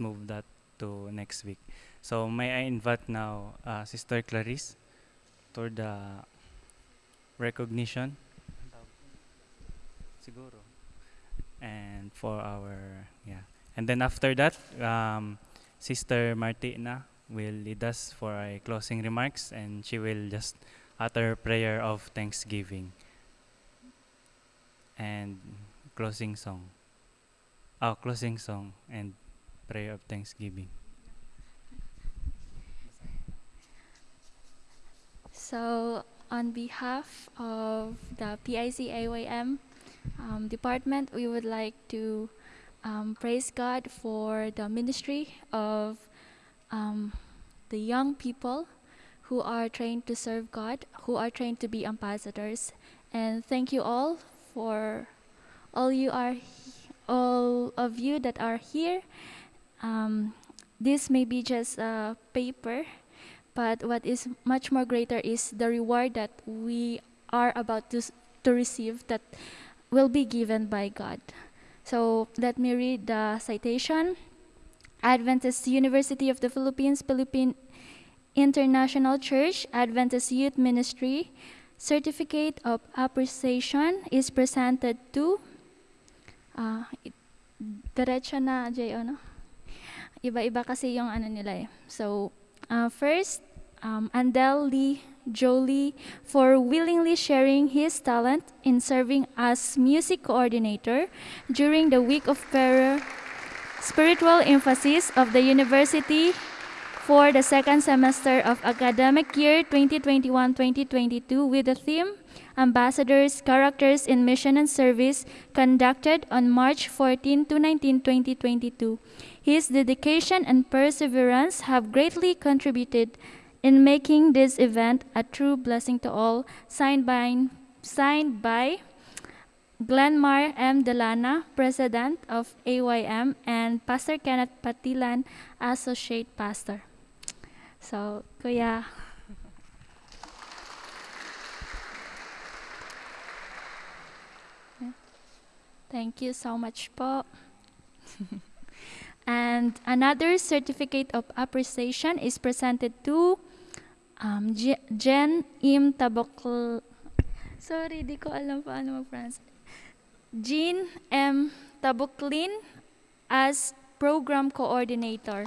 move that to next week. So may I invite now uh, Sister Clarice toward the recognition. Siguro. And for our yeah. And then after that, um, Sister Martina will lead us for a closing remarks and she will just utter prayer of thanksgiving and closing song. Oh, closing song and prayer of thanksgiving. So, on behalf of the PIC AYM um, department, we would like to um, praise God for the ministry of um, the young people who are trained to serve God, who are trained to be ambassadors. And thank you all for all you are, all of you that are here. Um, this may be just a paper, but what is much more greater is the reward that we are about to, to receive that will be given by God. So let me read the citation. Adventist University of the Philippines, Philippine International Church, Adventist Youth Ministry, Certificate of Appreciation is presented to uh, diretso na? Iba-iba kasi yung ano nila eh. So, uh, first, um, Andel Lee Jolie for willingly sharing his talent in serving as music coordinator during the week of prayer, spiritual emphasis of the university for the second semester of academic year 2021-2022 with the theme Ambassadors, Characters in Mission and Service conducted on March 14 to 19, 2022. His dedication and perseverance have greatly contributed in making this event a true blessing to all, signed by, signed by Glenmar M. Delana, President of AYM, and Pastor Kenneth Patilan, Associate Pastor. So, Kuya. Thank you so much po. and another certificate of appreciation is presented to um, Jen Im Tabokl. Sorry, di ko alam paano mag-pronounce. Jean M. Tabuklin as Program Coordinator.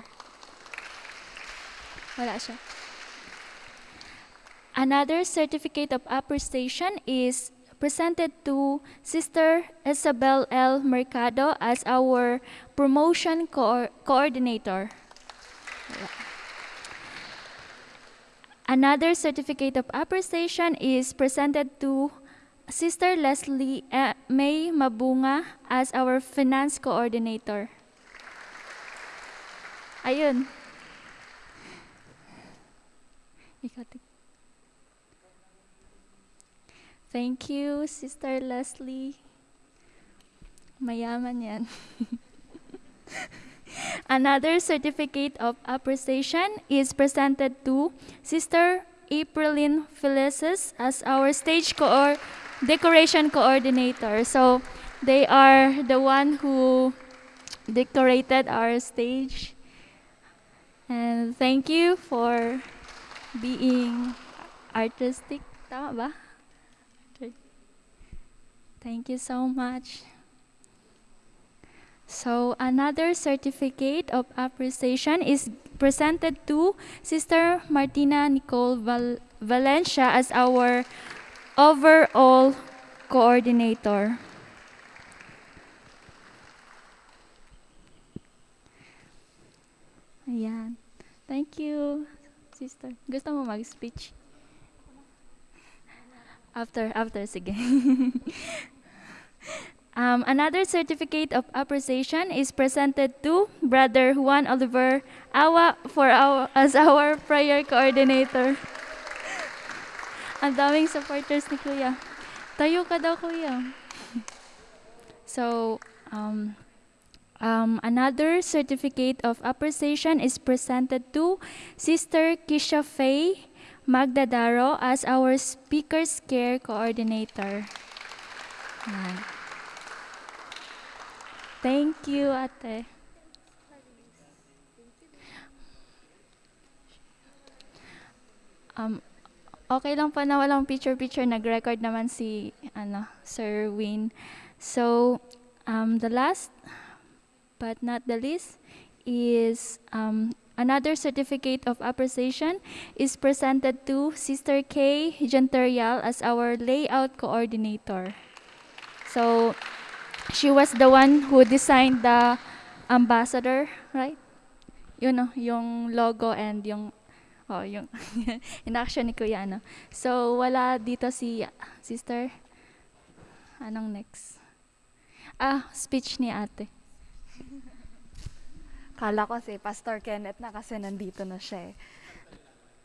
Wala siya. Another certificate of appreciation is presented to Sister Isabel L. Mercado as our promotion co coordinator. Another certificate of appreciation is presented to Sister Leslie uh, May Mabunga as our finance coordinator. Ayun. Thank you, Sister Leslie. Mayaman yan. Another certificate of appreciation is presented to Sister Aprilyn Felices as our stage co decoration coordinator. So they are the one who decorated our stage. And thank you for being artistic. Tama ba? Thank you so much. So another certificate of appreciation is presented to Sister Martina Nicole Val Valencia as our overall coordinator. Ayan. Thank you, sister. Gusto mo mag-speech? After, after, sige. Um, another certificate of appreciation is presented to Brother Juan Oliver Awa for our, as our prayer coordinator. Ang daming supporters ni Kuya. Tayo ka daw, Kuya. so, um, um, another certificate of appreciation is presented to Sister Kisha Faye Magda Daro as our Speakers Care Coordinator. Thank you, ate. Um, okay lang pa na walang picture-picture. Nag-record naman si ano, Sir Win. So, um, the last but not the least is um, another certificate of appreciation is presented to Sister Kay Genterial as our layout coordinator. So, she was the one who designed the ambassador, right? You know, yung logo and yung oh, yung in action ni Kuya ano. So, wala dito si sister. Anong next? Ah, speech ni ate. Kala ko si Pastor Kenneth na kasi nandito na siya eh.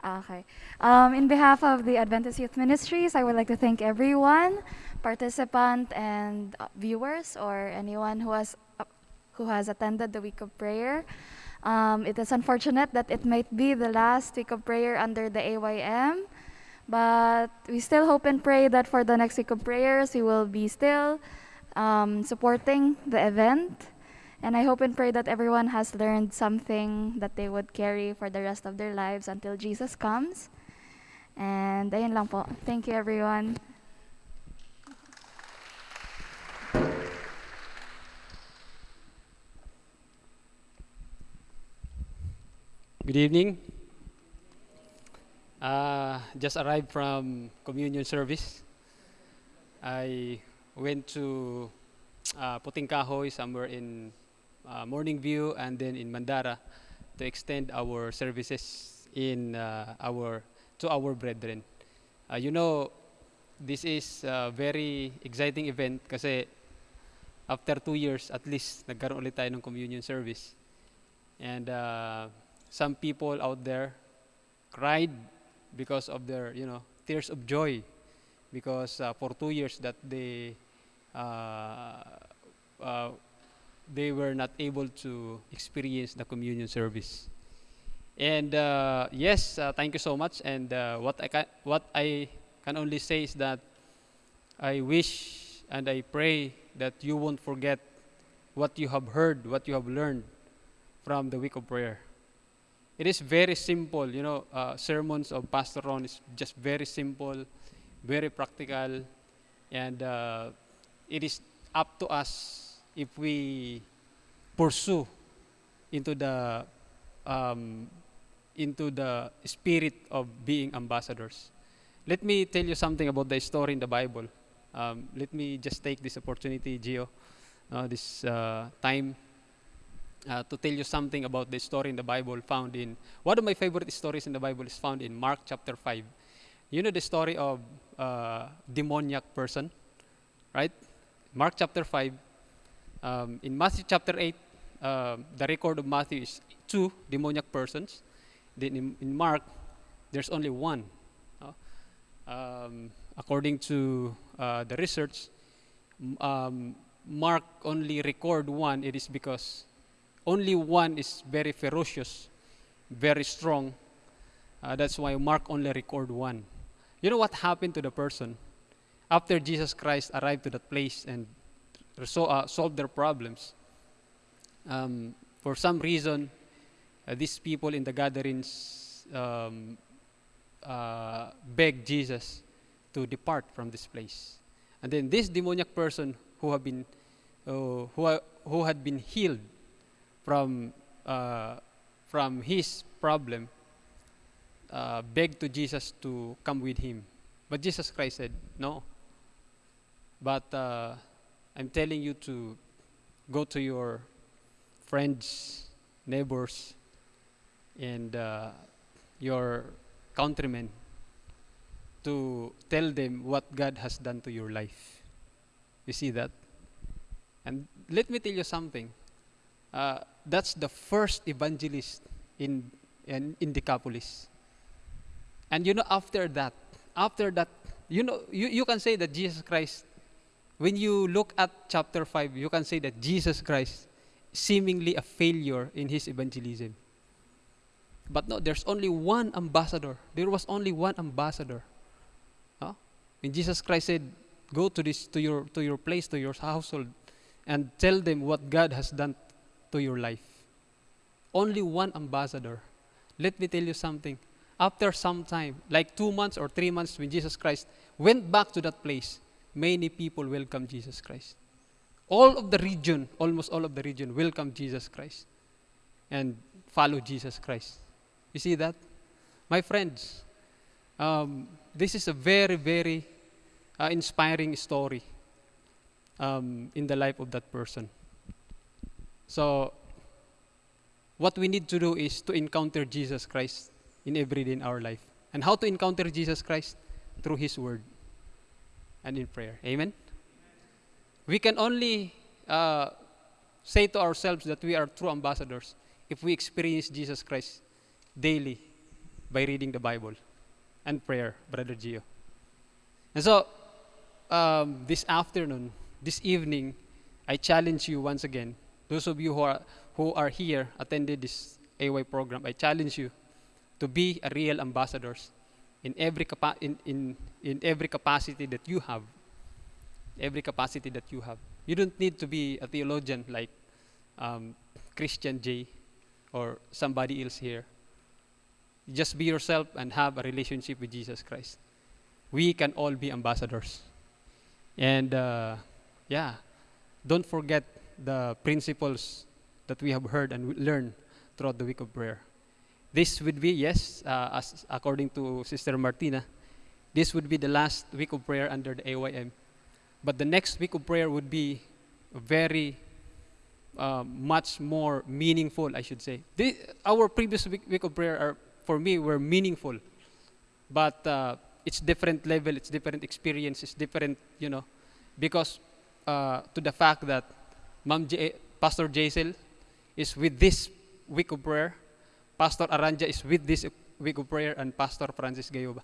Okay. Um, in behalf of the Adventist Youth Ministries, I would like to thank everyone, participant and uh, viewers, or anyone who has uh, who has attended the week of prayer. Um, it is unfortunate that it might be the last week of prayer under the AYM, but we still hope and pray that for the next week of prayers, we will be still um, supporting the event. And I hope and pray that everyone has learned something that they would carry for the rest of their lives until Jesus comes. And ayun lang po. Thank you everyone. Good evening. Uh, just arrived from communion service. I went to uh, Puting Kahoy somewhere in uh, Morning View and then in Mandara to extend our services in uh, our to our brethren. Uh, you know, this is a very exciting event kasi after two years at least nagkaroon ulit tayo ng communion service. And uh, some people out there cried because of their, you know, tears of joy because uh, for two years that they uh, uh, they were not able to experience the communion service. And uh, yes, uh, thank you so much. And uh, what I can, what I can only say is that I wish and I pray that you won't forget what you have heard, what you have learned from the week of prayer. It is very simple, you know. Uh, sermons of Pastor Ron is just very simple, very practical, and uh, it is up to us if we pursue into the um, into the spirit of being ambassadors. Let me tell you something about the story in the Bible. Um, let me just take this opportunity, Gio, uh, this uh, time uh, to tell you something about the story in the Bible found in one of my favorite stories in the Bible is found in Mark chapter 5. You know the story of uh, demoniac person, right? Mark chapter 5. Um, in Matthew chapter 8, uh, the record of Matthew is two demoniac persons. Then in, in Mark, there's only one. Uh, um, according to uh, the research, um, Mark only record one. It is because only one is very ferocious, very strong. Uh, that's why Mark only record one. You know what happened to the person after Jesus Christ arrived to that place and resol- uh, solved their problems? Um, for some reason, uh, these people in the gatherings um, uh, begged Jesus to depart from this place. And then this demoniac person who have been uh, who, who had been healed from uh, from his problem uh, begged to Jesus to come with him. But Jesus Christ said, No. But uh, I'm telling you to go to your friends, neighbors, and uh, your countrymen to tell them what God has done to your life. You see that? And let me tell you something. Uh, that's the first evangelist in, in, in Decapolis. And you know, after that, after that, you know, you, you can say that Jesus Christ, when you look at chapter 5, you can say that Jesus Christ seemingly a failure in his evangelism. But no, there's only one ambassador. There was only one ambassador. Huh? When Jesus Christ said, "Go to this to your to your place, to your household, and tell them what God has done to your life." Only one ambassador. Let me tell you something. after some time, like two months or three months, when Jesus Christ went back to that place, many people welcome Jesus Christ. All of the region, almost all of the region, welcome Jesus Christ and follow Jesus Christ. You see that? My friends, um, this is a very, very uh, inspiring story um, in the life of that person. So, what we need to do is to encounter Jesus Christ in every day in our life. And how to encounter Jesus Christ? Through His Word and in prayer. Amen? We can only uh, say to ourselves that we are true ambassadors if we experience Jesus Christ daily by reading the Bible and prayer, Brother Gio. And so, um, this afternoon, this evening, I challenge you once again, those of you who are, who are here, attended this AY program, I challenge you to be a real ambassadors in every, in, in, in every capacity that you have. Every capacity that you have. You don't need to be a theologian like um, Christian J or somebody else here. Just be yourself and have a relationship with Jesus Christ. We can all be ambassadors. And uh, yeah, don't forget the principles that we have heard and learned throughout the week of prayer. This would be, yes, uh, as according to Sister Martina, this would be the last week of prayer under the AYM. But the next week of prayer would be very uh, much more meaningful, I should say. Our previous week, week of prayer are, for me, were meaningful, but uh, it's different level, it's different experience, it's different, you know, because uh, to the fact that Ma'am J- Pastor Jaisel is with this week of prayer, Pastor Aranja is with this week of prayer, and Pastor Francis Gayoba.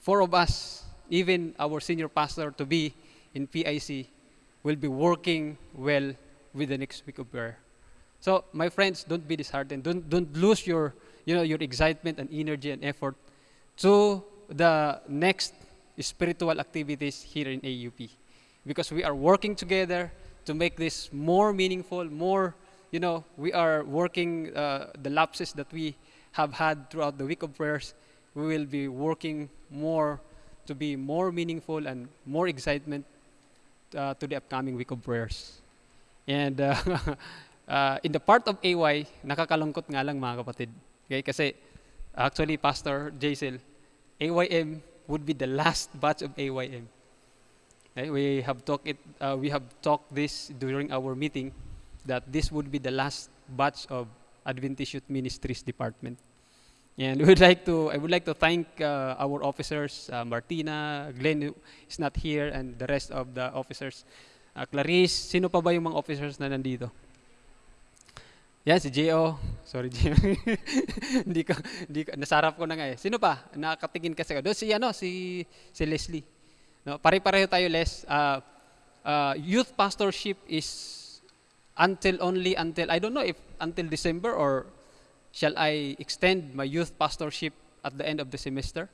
Four of us, even our senior pastor to be in PIC, will be working well with the next week of prayer. So, my friends, don't be disheartened. Don't don't lose your you know your excitement and energy and effort to the next spiritual activities here in AUP, because we are working together to make this more meaningful, more you know we are working uh, the lapses that we have had throughout the week of prayers. We will be working more to be more meaningful and more excitement uh, to the upcoming week of prayers. And uh, uh, in the part of AY, nakakalungkot nga lang mga kapatid. Okay? Kasi actually, Pastor Jaisel, AYM would be the last batch of AYM. Okay? We have talked it. Uh, we have talked this during our meeting that this would be the last batch of Adventist Youth Ministries Department. And we would like to, I would like to thank uh, our officers, uh, Martina, Glenn is not here, and the rest of the officers. Uh, Clarice, sino pa ba yung mga officers na nandito? Yan, si J.O. Sorry, J.O. hindi ko, hindi ko, nasarap ko na nga eh. Sino pa? Nakatingin kasi ako. Doon si, ano, si, si Leslie. No, pare-pareho tayo, Les. Uh, uh, youth pastorship is until only until, I don't know if until December or shall I extend my youth pastorship at the end of the semester?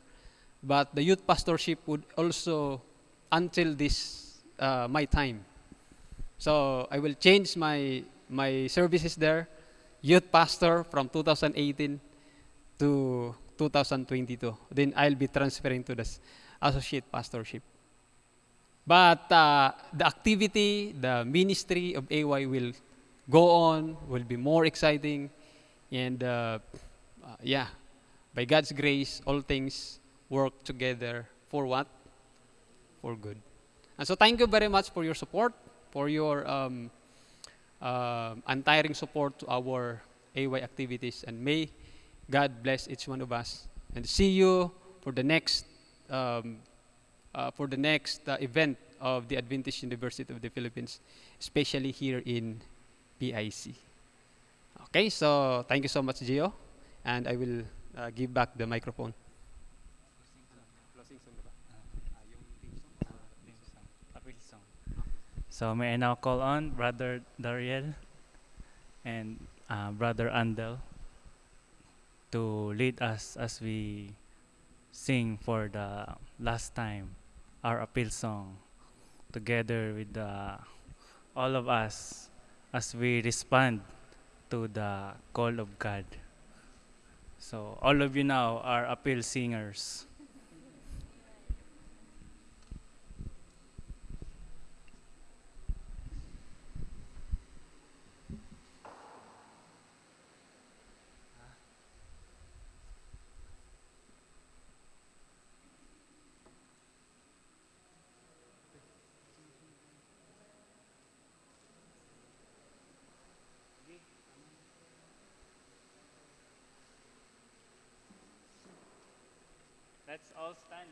But the youth pastorship would also until this uh, my time. So I will change my my services there, youth pastor from 2018 to 2022. Then I'll be transferring to the associate pastorship. But uh, the activity, the ministry of AY will go on, will be more exciting, and uh, uh, yeah, by God's grace, all things work together for what? For good. And so, thank you very much for your support, for your um, um untiring support to our AY activities, and may God bless each one of us. And see you for the next um, uh, for the next uh, event of the Adventist University of the Philippines, especially here in PIC. Okay, so thank you so much, Gio, and I will uh, give back the microphone. So may I now call on Brother Dariel and uh, Brother Andel to lead us as we sing for the last time our appeal song together with the all of us as we respond to the call of God. So all of you now are appeal singers. Let's all stand.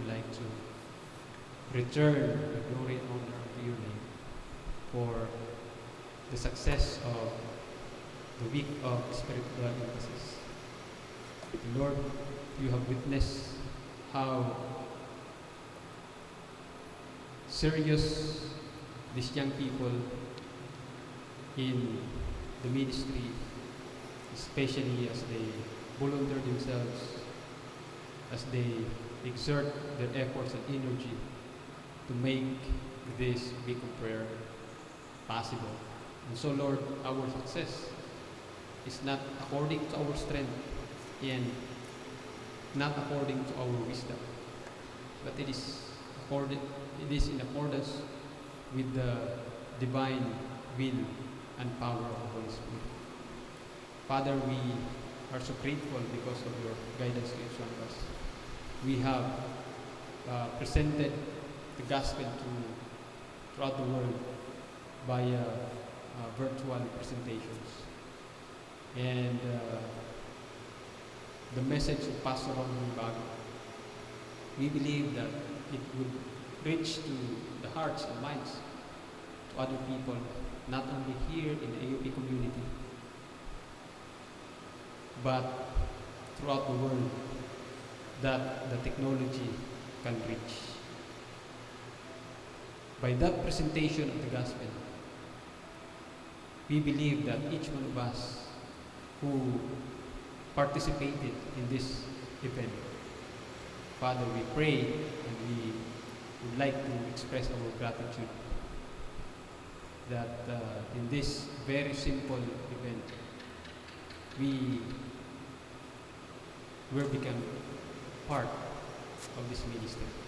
would like to return the glory and honor of your name for the success of the week of spiritual emphasis. Lord, you have witnessed how serious these young people in the ministry, especially as they volunteer themselves, as they exert their efforts and energy to make this Beacon Prayer possible. And so, Lord, our success is not according to our strength and not according to our wisdom, but it is, accorded, it is in accordance with the divine will and power of the Holy Spirit. Father, we are so grateful because of your guidance to each one of us. We have uh, presented the gospel to throughout the world by uh, virtual presentations. And uh, the message of Pastor Ron Bago, we believe that it would reach to the hearts and minds to other people, not only here in the AUP community, but throughout the world that the technology can reach. By that presentation of the gospel, we believe that each one of us who participated in this event, Father, we pray and we would like to express our gratitude that uh, in this very simple event, we will become part of this ministry.